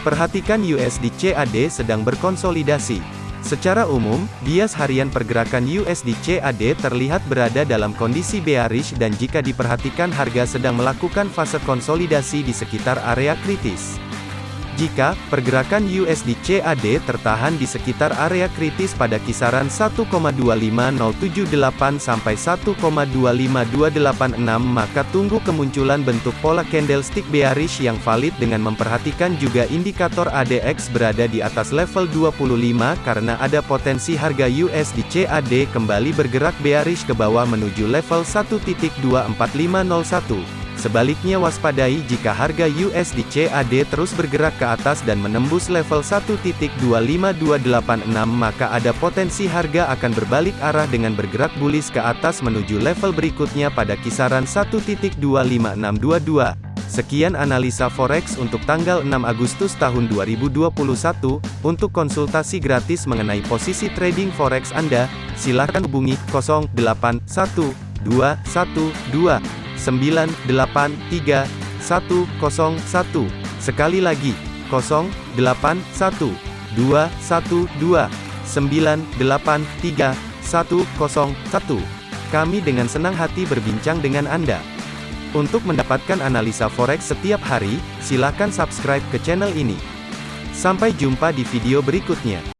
Perhatikan USD CAD sedang berkonsolidasi. Secara umum, bias harian pergerakan USD CAD terlihat berada dalam kondisi bearish dan jika diperhatikan harga sedang melakukan fase konsolidasi di sekitar area kritis. Jika pergerakan USD CAD tertahan di sekitar area kritis pada kisaran 1,25078 sampai 1,25286 maka tunggu kemunculan bentuk pola candlestick bearish yang valid dengan memperhatikan juga indikator ADX berada di atas level 25 karena ada potensi harga USD CAD kembali bergerak bearish ke bawah menuju level 1.24501. Sebaliknya waspadai jika harga USD CAD terus bergerak ke atas dan menembus level 1.25286 maka ada potensi harga akan berbalik arah dengan bergerak bullish ke atas menuju level berikutnya pada kisaran 1.25622. Sekian analisa forex untuk tanggal 6 Agustus tahun 2021. Untuk konsultasi gratis mengenai posisi trading forex Anda, silakan hubungi 081212 983 101. Sekali lagi, 081 212 983 101. Kami dengan senang hati berbincang dengan Anda. Untuk mendapatkan analisa forex setiap hari, silakan subscribe ke channel ini. Sampai jumpa di video berikutnya.